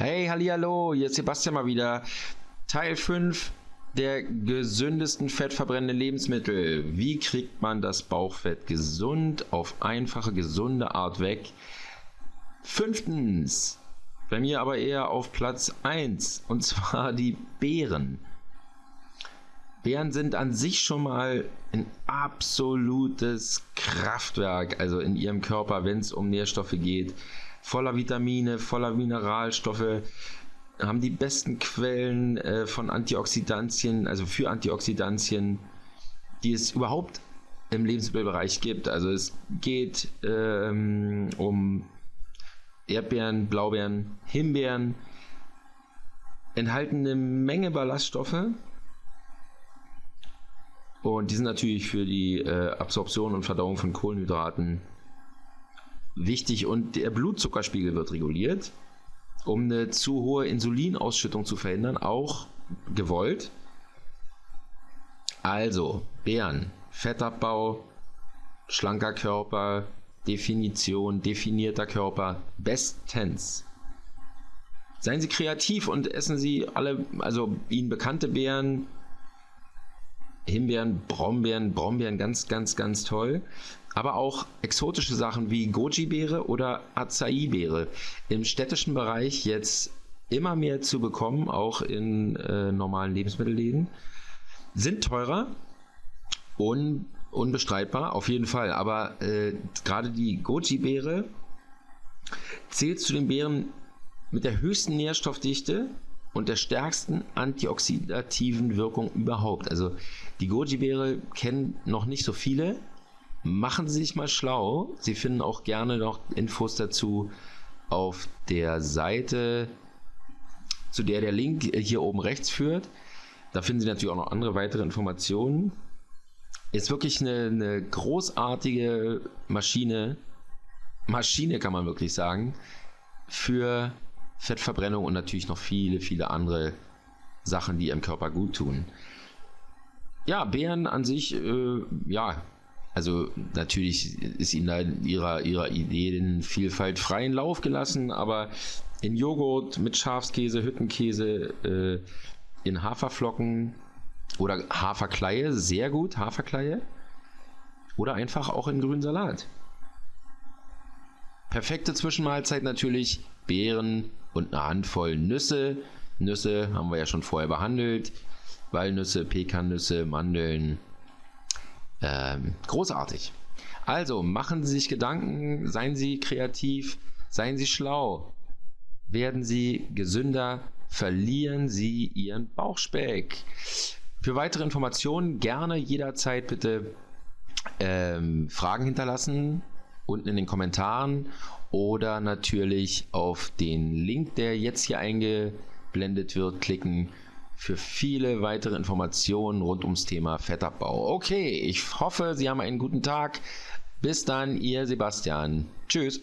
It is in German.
Hey, hallo, hier ist Sebastian mal wieder. Teil 5 der gesündesten fettverbrennenden Lebensmittel. Wie kriegt man das Bauchfett gesund auf einfache, gesunde Art weg? Fünftens, bei mir aber eher auf Platz 1 und zwar die Beeren. Beeren sind an sich schon mal ein absolutes Kraftwerk, also in ihrem Körper, wenn es um Nährstoffe geht voller Vitamine, voller Mineralstoffe, haben die besten Quellen äh, von Antioxidantien, also für Antioxidantien, die es überhaupt im Lebensmittelbereich gibt. Also es geht ähm, um Erdbeeren, Blaubeeren, Himbeeren, enthalten eine Menge Ballaststoffe. Und die sind natürlich für die äh, Absorption und Verdauung von Kohlenhydraten wichtig und der Blutzuckerspiegel wird reguliert, um eine zu hohe Insulinausschüttung zu verhindern, auch gewollt. Also, Beeren, Fettabbau, schlanker Körper, Definition, definierter Körper, bestens. Seien Sie kreativ und essen Sie alle, also Ihnen bekannte Beeren, Himbeeren, Brombeeren, Brombeeren ganz, ganz, ganz toll. Aber auch exotische Sachen wie Goji-Beere oder Acai-Beere. Im städtischen Bereich jetzt immer mehr zu bekommen, auch in äh, normalen Lebensmittelläden. Sind teurer, un, unbestreitbar, auf jeden Fall. Aber äh, gerade die Goji-Beere zählt zu den Beeren mit der höchsten Nährstoffdichte und der stärksten antioxidativen Wirkung überhaupt. Also die Goji-Beere kennen noch nicht so viele. Machen Sie sich mal schlau. Sie finden auch gerne noch Infos dazu auf der Seite, zu der der Link hier oben rechts führt. Da finden Sie natürlich auch noch andere weitere Informationen. Ist wirklich eine, eine großartige Maschine. Maschine kann man wirklich sagen. Für Fettverbrennung und natürlich noch viele, viele andere Sachen, die ihrem Körper gut tun. Ja, Beeren an sich, äh, ja, also natürlich ist ihnen da ihrer, ihrer Ideenvielfalt freien Lauf gelassen, aber in Joghurt mit Schafskäse, Hüttenkäse, äh, in Haferflocken oder Haferkleie, sehr gut, Haferkleie. Oder einfach auch in grünen Salat. Perfekte Zwischenmahlzeit natürlich Beeren und eine Handvoll Nüsse. Nüsse haben wir ja schon vorher behandelt. Walnüsse, Pekannüsse, Mandeln. Ähm, großartig. Also machen Sie sich Gedanken, seien Sie kreativ, seien Sie schlau, werden Sie gesünder, verlieren Sie Ihren Bauchspeck. Für weitere Informationen gerne jederzeit bitte ähm, Fragen hinterlassen unten in den Kommentaren oder natürlich auf den Link, der jetzt hier eingeblendet wird, klicken für viele weitere Informationen rund ums Thema Fettabbau. Okay, ich hoffe, Sie haben einen guten Tag. Bis dann, Ihr Sebastian. Tschüss.